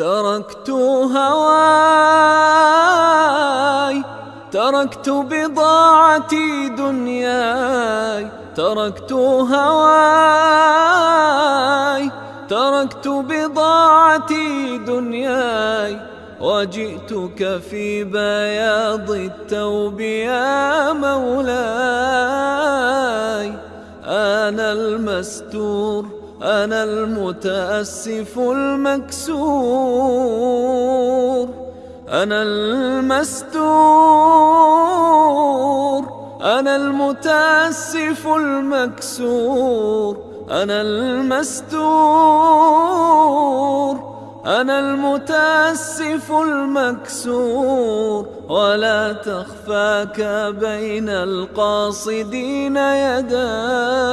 تركت هواي تركت بضاعتي دنياي تركت هواي تركت بضاعتي دنياي وجئتك في بياض الثوب يا مولاي. أنا المستور أنا المتأسف المكسور. أنا المستور أنا المتأسف المكسور. أنا المستور. أنا المتأسف المكسور ولا تخفاك بين القاصدين يداي